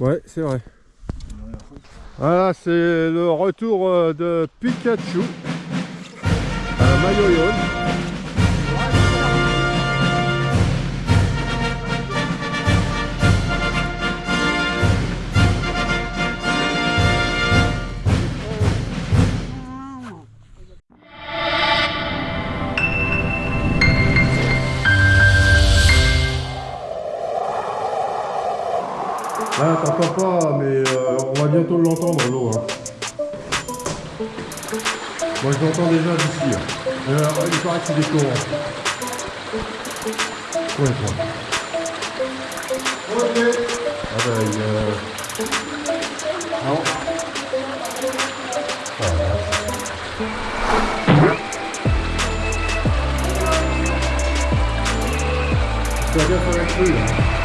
Ouais, c'est vrai. Voilà, c'est le retour euh, de Pikachu à Mayoyon. Ah, t'entends pas, mais euh, on va bientôt l'entendre l'eau. Hein. Moi je l'entends déjà d'ici. hein. Euh, il paraît que c'est des courants. Ouais, toi. Ok. Ah bah il euh... Non. Ah, là. Tu vas bien faire la là.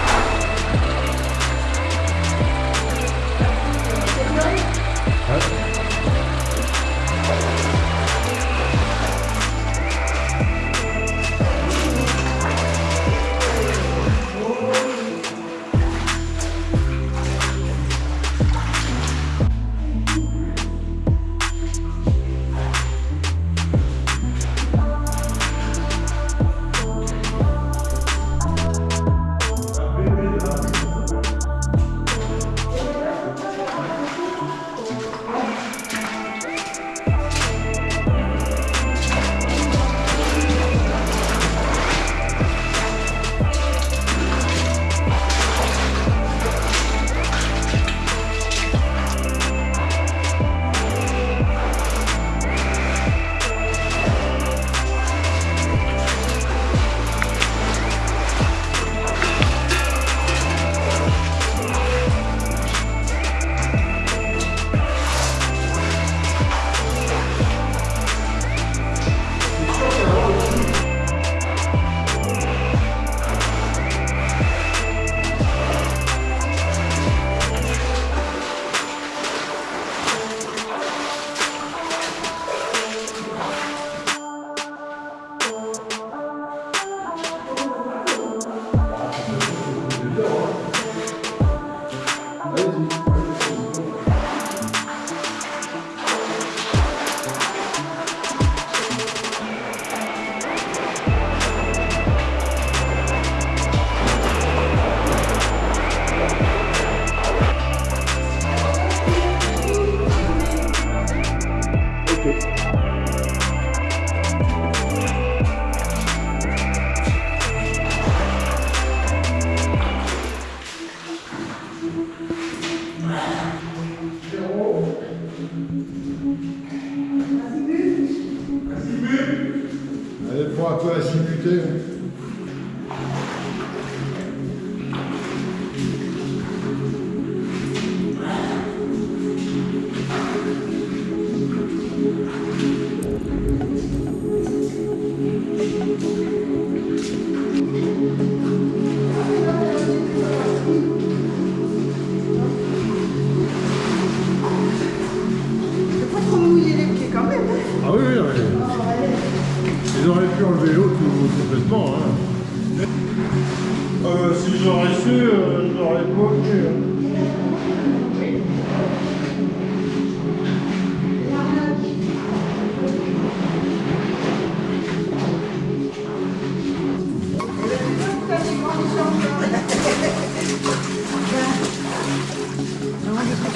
Je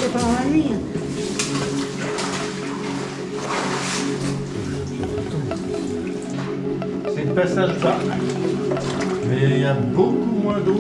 sais pas pendant la nuit. C'est le passage. A beaucoup moins d'eau.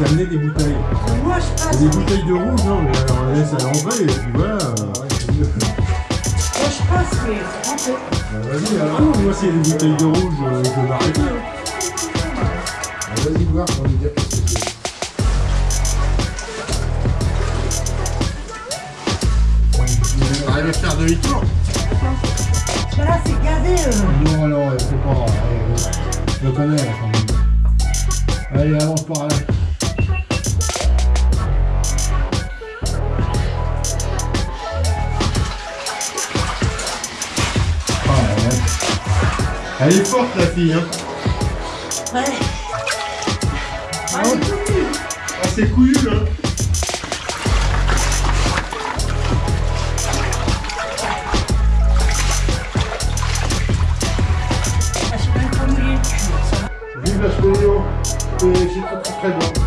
C'est amener des bouteilles. Moi, je passe. Des bouteilles de rouge, non, mais alors, on laisse à l'entrée, et puis voilà. Moi, je passe, mais faut rentrer. Bah, Vas-y, alors, moi s'il y a des bouteilles de rouge, euh, je vais m'arrêter. hein. Vas-y voir pour nous dire qu'est-ce que c'est. Arrive à faire demi-tour. Parce que là, c'est gavé. euh. Non, non, c'est pas. euh, Je le connais, quand même. Allez, avance par là. Elle est forte la fille, hein. Ouais. Ah, vu. Ah, c'est couillu, hein. Ah. Vive la. Et c'est très très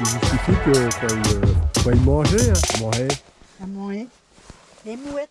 euh, tu justifies que quand il, euh, il mangeait, hein, il mangeait À manger. Les mouettes.